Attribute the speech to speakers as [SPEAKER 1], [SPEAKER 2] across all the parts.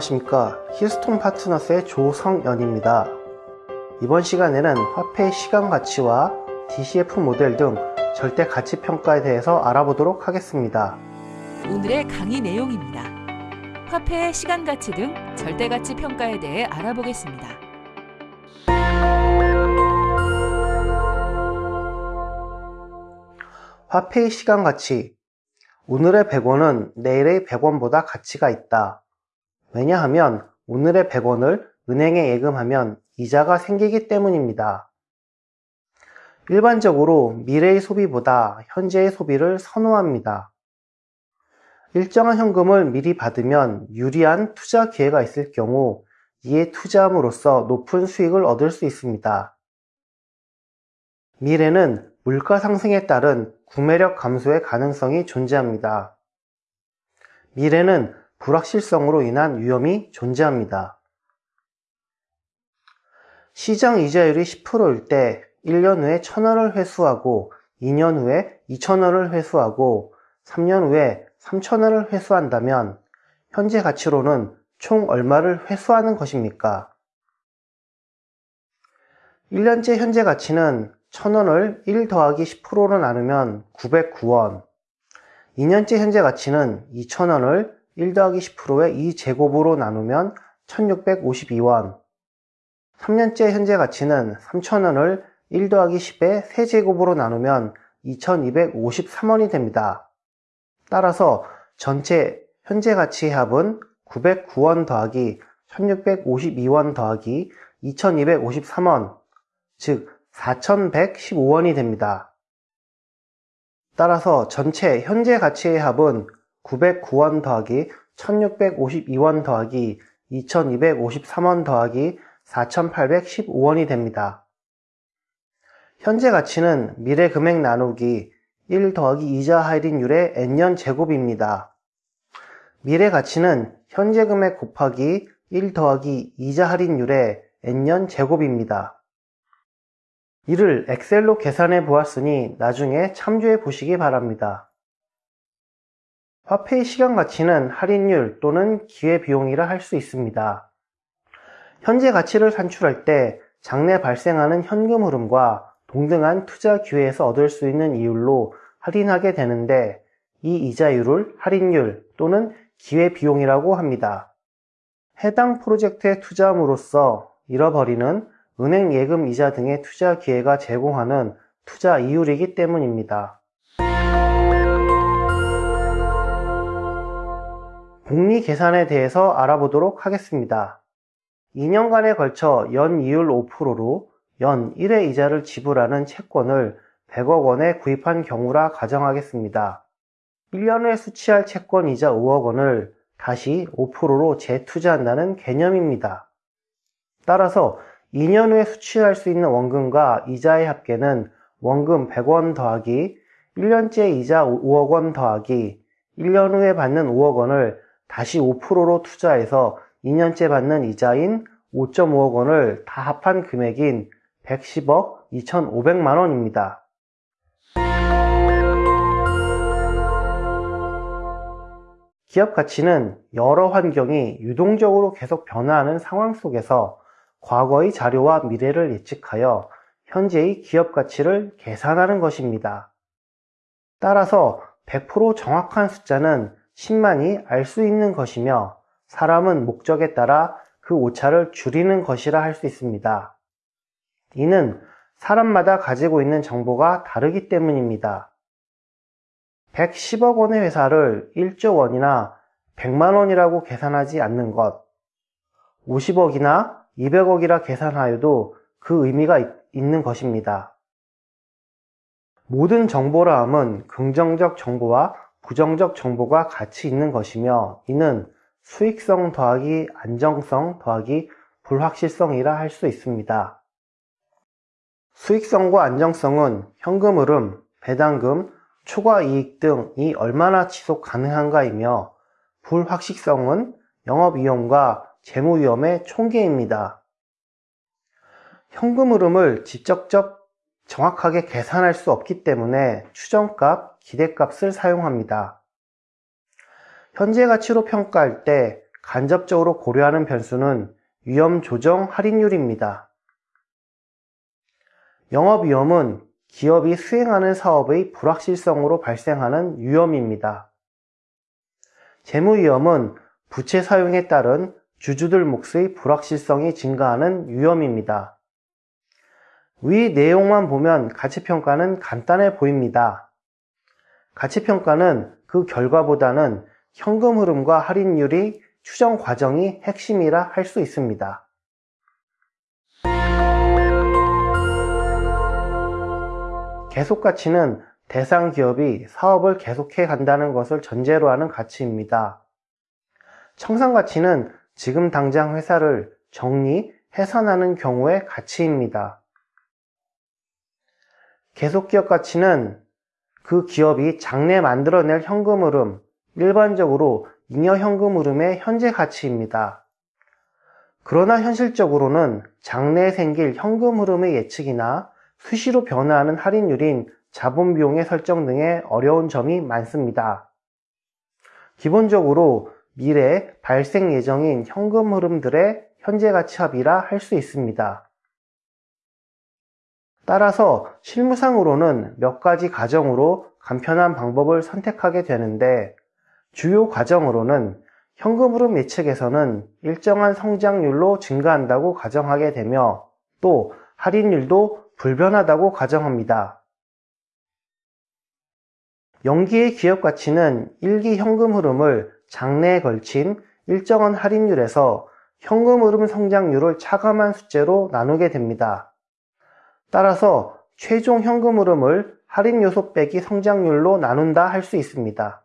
[SPEAKER 1] 안녕하십니까. 힐스톤 파트너스의 조성연입니다. 이번 시간에는 화폐의 시간 가치와 DCF 모델 등 절대 가치 평가에 대해서 알아보도록 하겠습니다.
[SPEAKER 2] 오늘의 강의 내용입니다. 화폐의 시간 가치 등 절대 가치 평가에 대해 알아보겠습니다.
[SPEAKER 1] 화폐의 시간 가치. 오늘의 100원은 내일의 100원보다 가치가 있다 왜냐하면 오늘의 100원을 은행에 예금하면 이자가 생기기 때문입니다. 일반적으로 미래의 소비보다 현재의 소비를 선호합니다. 일정한 현금을 미리 받으면 유리한 투자 기회가 있을 경우 이에 투자함으로써 높은 수익을 얻을 수 있습니다. 미래는 물가 상승에 따른 구매력 감소의 가능성이 존재합니다. 미래는 불확실성으로 인한 위험이 존재합니다. 시장 이자율이 10%일 때 1년 후에 1000원을 회수하고 2년 후에 2000원을 회수하고 3년 후에 3000원을 회수한다면 현재 가치로는 총 얼마를 회수하는 것입니까? 1년째 현재 가치는 1000원을 1 더하기 10%로 나누면 909원 2년째 현재 가치는 2000원을 1 더하기 10%의 2제곱으로 나누면 1652원 3년째 현재 가치는 3000원을 1 더하기 10의 세제곱으로 나누면 2253원이 됩니다. 따라서 전체 현재 가치의 합은 909원 더하기 1652원 더하기 2253원 즉 4115원이 됩니다. 따라서 전체 현재 가치의 합은 909원 더하기 1652원 더하기 2253원 더하기 4815원이 됩니다. 현재 가치는 미래 금액 나누기 1 더하기 이자 할인율의 n년 제곱입니다. 미래 가치는 현재 금액 곱하기 1 더하기 이자 할인율의 n년 제곱입니다. 이를 엑셀로 계산해 보았으니 나중에 참조해 보시기 바랍니다. 화폐의 시간 가치는 할인율 또는 기회비용이라 할 수 있습니다. 현재 가치를 산출할 때 장래 발생하는 현금 흐름과 동등한 투자 기회에서 얻을 수 있는 이율로 할인하게 되는데 이 이자율을 할인율 또는 기회비용이라고 합니다. 해당 프로젝트에 투자함으로써 잃어버리는 은행 예금 이자 등의 투자 기회가 제공하는 투자 이율이기 때문입니다. 복리 계산에 대해서 알아보도록 하겠습니다. 2년간에 걸쳐 연 이율 5%로 연 1회 이자를 지불하는 채권을 100억 원에 구입한 경우라 가정하겠습니다. 1년 후에 수취할 채권 이자 5억 원을 다시 5%로 재투자한다는 개념입니다. 따라서 2년 후에 수취할 수 있는 원금과 이자의 합계는 원금 100원 더하기 1년째 이자 5억 원 더하기 1년 후에 받는 5억 원을 다시 5%로 투자해서 2년째 받는 이자인 5.5억 원을 다 합한 금액인 110억 2,500만 원입니다. 기업 가치는 여러 환경이 유동적으로 계속 변화하는 상황 속에서 과거의 자료와 미래를 예측하여 현재의 기업 가치를 계산하는 것입니다. 따라서 100% 정확한 숫자는 10만이 알 수 있는 것이며 사람은 목적에 따라 그 오차를 줄이는 것이라 할 수 있습니다. 이는 사람마다 가지고 있는 정보가 다르기 때문입니다. 110억 원의 회사를 1조 원이나 100만 원이라고 계산하지 않는 것, 50억이나 200억이라 계산하여도 그 의미가 있는 것입니다. 모든 정보라 함은 긍정적 정보와 부정적 정보가 같이 있는 것이며 이는 수익성 더하기 안정성 더하기 불확실성이라 할 수 있습니다. 수익성과 안정성은 현금 흐름, 배당금, 초과 이익 등이 얼마나 지속 가능한가이며 불확실성은 영업위험과 재무위험의 총계입니다. 현금 흐름을 직접적 정확하게 계산할 수 없기 때문에 추정값, 기대값을 사용합니다. 현재 가치로 평가할 때 간접적으로 고려하는 변수는 위험 조정 할인율입니다. 영업 위험은 기업이 수행하는 사업의 불확실성으로 발생하는 위험입니다. 재무 위험은 부채 사용에 따른 주주들 몫의 불확실성이 증가하는 위험입니다. 위 내용만 보면 가치평가는 간단해 보입니다. 가치평가는 그 결과보다는 현금 흐름과 할인율이 추정 과정이 핵심이라 할 수 있습니다. 계속 가치는 대상 기업이 사업을 계속해 간다는 것을 전제로 하는 가치입니다. 청산 가치는 지금 당장 회사를 정리, 해산하는 경우의 가치입니다. 계속 기업 가치는 그 기업이 장래 만들어낼 현금 흐름, 일반적으로 잉여 현금 흐름의 현재 가치입니다. 그러나 현실적으로는 장래에 생길 현금 흐름의 예측이나 수시로 변화하는 할인율인 자본 비용의 설정 등의 어려운 점이 많습니다. 기본적으로 미래 발생 예정인 현금 흐름들의 현재 가치 합이라 할 수 있습니다. 따라서 실무상으로는 몇 가지 가정으로 간편한 방법을 선택하게 되는데 주요 과정으로는 현금 흐름 예측에서는 일정한 성장률로 증가한다고 가정하게 되며 또 할인율도 불변하다고 가정합니다. 연기의 기업 가치는 일기 현금 흐름을 장래에 걸친 일정한 할인율에서 현금 흐름 성장률을 차감한 숫자로 나누게 됩니다. 따라서 최종 현금 흐름을 할인 요소 빼기 성장률로 나눈다 할 수 있습니다.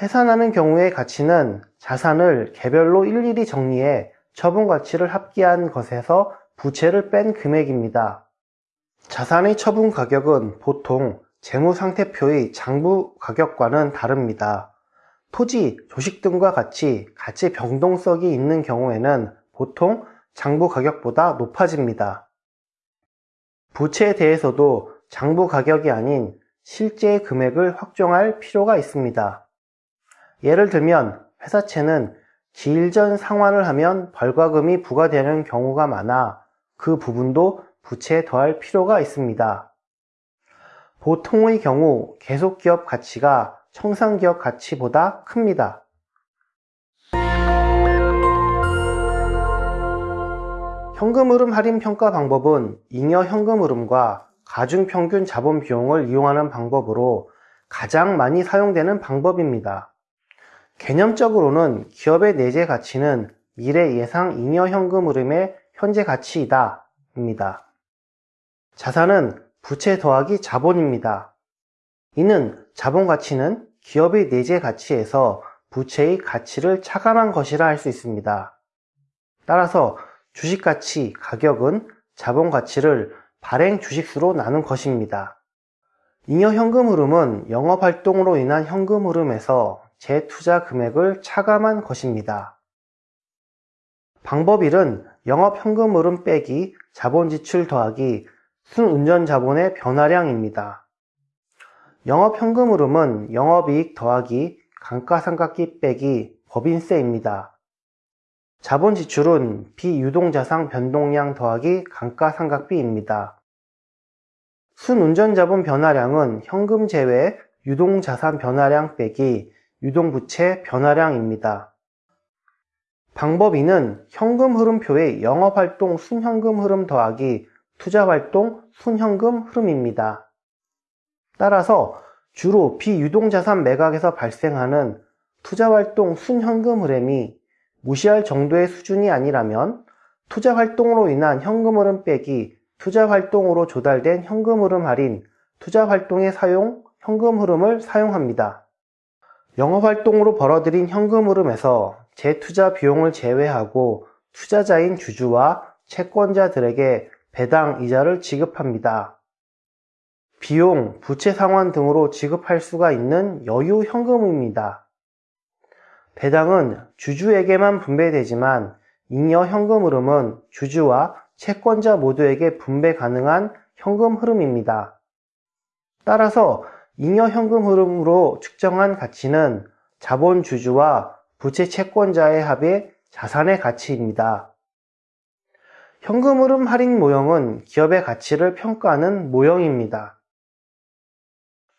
[SPEAKER 1] 해산하는 경우의 가치는 자산을 개별로 일일이 정리해 처분 가치를 합계한 것에서 부채를 뺀 금액입니다. 자산의 처분 가격은 보통 재무상태표의 장부 가격과는 다릅니다. 토지, 조식 등과 같이 가치 변동성이 있는 경우에는 보통 장부 가격보다 높아집니다. 부채에 대해서도 장부 가격이 아닌 실제 금액을 확정할 필요가 있습니다. 예를 들면 회사채는 기일 전 상환을 하면 벌과금이 부과되는 경우가 많아 그 부분도 부채에 더할 필요가 있습니다. 보통의 경우 계속기업 가치가 청산기업 가치보다 큽니다. 현금흐름 할인 평가 방법은 잉여 현금흐름과 가중평균 자본 비용을 이용하는 방법으로 가장 많이 사용되는 방법입니다. 개념적으로는 기업의 내재 가치는 미래 예상 잉여 현금 흐름의 현재 가치이다. 입니다. 자산은 부채 더하기 자본입니다. 이는 자본 가치는 기업의 내재 가치에서 부채의 가치를 차감한 것이라 할 수 있습니다. 따라서 주식 가치, 가격은 자본 가치를 발행 주식수로 나눈 것입니다. 잉여 현금 흐름은 영업 활동으로 인한 현금 흐름에서 재투자 금액을 차감한 것입니다. 방법 1은 영업 현금 흐름 빼기 자본 지출 더하기 순운전 자본의 변화량입니다. 영업 현금 흐름은 영업이익 더하기 감가상각비 빼기 법인세입니다. 자본 지출은 비유동자산 변동량 더하기 감가상각비입니다. 순운전 자본 변화량은 현금 제외 유동자산 변화량 빼기 유동부채 변화량입니다. 방법 2는 현금 흐름표의 영업활동 순현금 흐름 더하기 투자활동 순현금 흐름입니다. 따라서 주로 비유동자산 매각에서 발생하는 투자활동 순현금 흐름이 무시할 정도의 수준이 아니라면 투자 활동으로 인한 현금 흐름 빼기 투자 활동으로 조달된 현금 흐름 할인 투자 활동에 사용 현금 흐름을 사용합니다. 영업 활동으로 벌어들인 현금 흐름에서 재투자 비용을 제외하고 투자자인 주주와 채권자들에게 배당 이자를 지급합니다. 비용, 부채 상환 등으로 지급할 수가 있는 여유 현금입니다. 배당은 주주에게만 분배되지만 잉여 현금 흐름은 주주와 채권자 모두에게 분배 가능한 현금 흐름입니다. 따라서 잉여 현금 흐름으로 측정한 가치는 자본주주와 부채 채권자의 합의 자산의 가치입니다. 현금 흐름 할인 모형은 기업의 가치를 평가하는 모형입니다.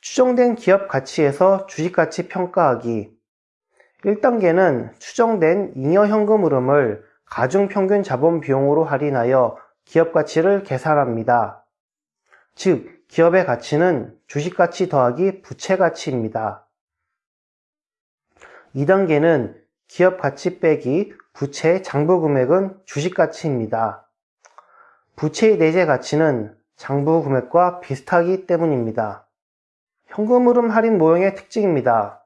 [SPEAKER 1] 추정된 기업 가치에서 주식 가치 평가하기 1단계는 추정된 잉여 현금 흐름을 가중 평균 자본 비용으로 할인하여 기업 가치를 계산합니다. 즉, 기업의 가치는 주식 가치 더하기 부채 가치입니다. 2단계는 기업 가치 빼기 부채 장부 금액은 주식 가치입니다. 부채의 내재 가치는 장부 금액과 비슷하기 때문입니다. 현금 흐름 할인 모형의 특징입니다.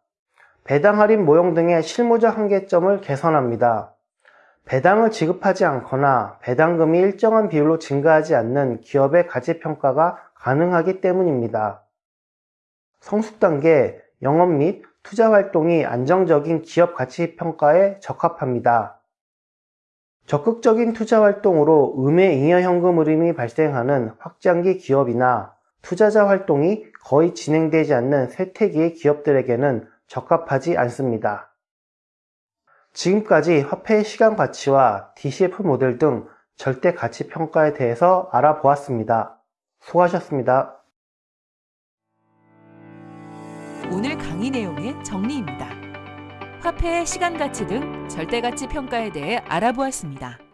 [SPEAKER 1] 배당 할인 모형 등의 실무적 한계점을 개선합니다. 배당을 지급하지 않거나 배당금이 일정한 비율로 증가하지 않는 기업의 가치 평가가 가능하기 때문입니다. 성숙 단계 영업 및 투자 활동이 안정적인 기업 가치 평가에 적합합니다. 적극적인 투자 활동으로 음의 잉여 현금 흐름이 발생하는 확장기 기업이나 투자자 활동이 거의 진행되지 않는 쇠퇴기의 기업들에게는 적합하지 않습니다. 지금까지 화폐의 시간 가치와 DCF 모델 등 절대 가치 평가에 대해서 알아보았습니다. 수고하셨습니다.
[SPEAKER 2] 오늘 강의 내용의 정리입니다. 화폐의 시간 가치 등 절대 가치 평가에 대해 알아보았습니다.